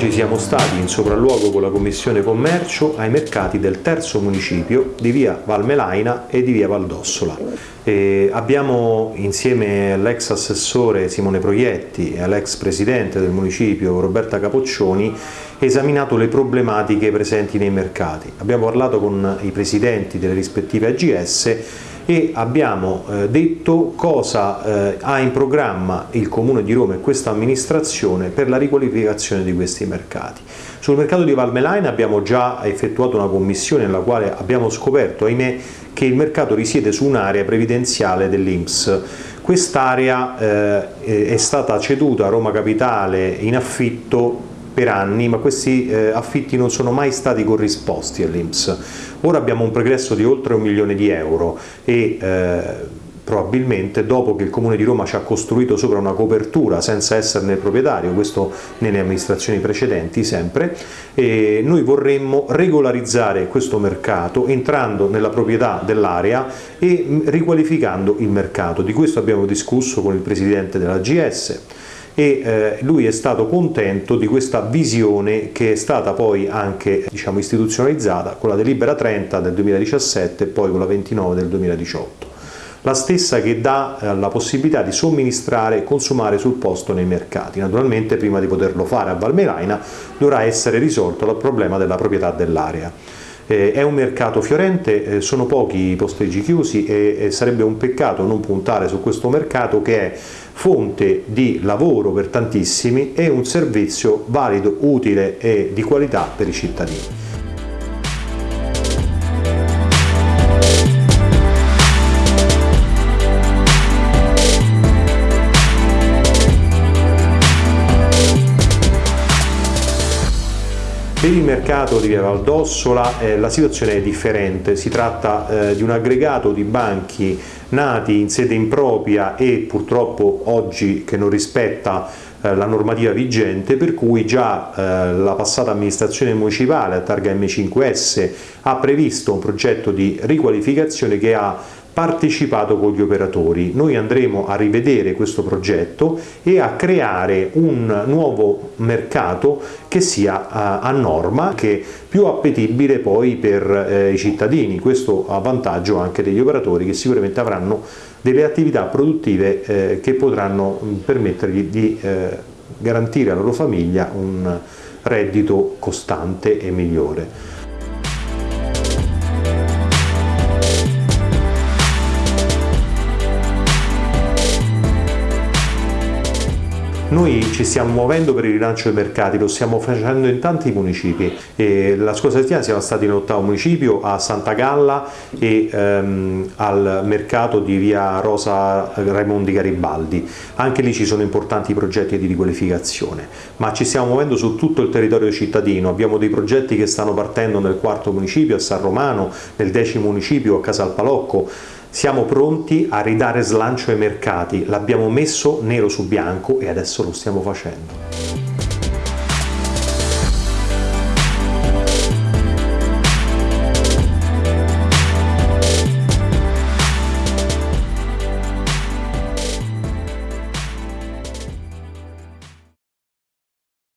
Oggi siamo stati in sopralluogo con la Commissione Commercio ai mercati del terzo municipio di via Valmelaina e di via Valdossola. E abbiamo insieme all'ex assessore Simone Proietti e all'ex presidente del municipio Roberta Capoccioni esaminato le problematiche presenti nei mercati. Abbiamo parlato con i presidenti delle rispettive AGS e abbiamo eh, detto cosa eh, ha in programma il Comune di Roma e questa amministrazione per la riqualificazione di questi mercati. Sul mercato di Valmelaina abbiamo già effettuato una commissione nella quale abbiamo scoperto, ahimè, che il mercato risiede su un'area previdenziale dell'Inps. Quest'area eh, è stata ceduta a Roma Capitale in affitto per anni, ma questi eh, affitti non sono mai stati corrisposti all'Inps. Ora abbiamo un progresso di oltre un milione di euro e eh, probabilmente dopo che il Comune di Roma ci ha costruito sopra una copertura senza esserne proprietario, questo nelle amministrazioni precedenti sempre, e noi vorremmo regolarizzare questo mercato entrando nella proprietà dell'area e riqualificando il mercato. Di questo abbiamo discusso con il Presidente della GS e eh, lui è stato contento di questa visione che è stata poi anche diciamo, istituzionalizzata con la delibera 30 del 2017 e poi con la 29 del 2018 la stessa che dà eh, la possibilità di somministrare e consumare sul posto nei mercati. Naturalmente prima di poterlo fare a Valmelaina dovrà essere risolto il problema della proprietà dell'area. Eh, è un mercato fiorente, eh, sono pochi i posteggi chiusi e, e sarebbe un peccato non puntare su questo mercato che è fonte di lavoro per tantissimi e un servizio valido, utile e di qualità per i cittadini. Per il mercato di Via Valdossola eh, la situazione è differente, si tratta eh, di un aggregato di banchi nati in sede impropria e purtroppo oggi che non rispetta eh, la normativa vigente per cui già eh, la passata amministrazione municipale a targa M5S ha previsto un progetto di riqualificazione che ha partecipato con gli operatori. Noi andremo a rivedere questo progetto e a creare un nuovo mercato che sia a, a norma, che più appetibile poi per eh, i cittadini, questo a vantaggio anche degli operatori che sicuramente avranno delle attività produttive eh, che potranno permettergli di eh, garantire alla loro famiglia un reddito costante e migliore. Noi ci stiamo muovendo per il rilancio dei mercati, lo stiamo facendo in tanti municipi. E la scorsa settimana siamo stati in ottavo municipio, a Santa Galla e ehm, al mercato di via Rosa Raimondi Garibaldi. Anche lì ci sono importanti progetti di riqualificazione, ma ci stiamo muovendo su tutto il territorio cittadino. Abbiamo dei progetti che stanno partendo nel quarto municipio, a San Romano, nel decimo municipio, a Casalpalocco siamo pronti a ridare slancio ai mercati, l'abbiamo messo nero su bianco e adesso lo stiamo facendo.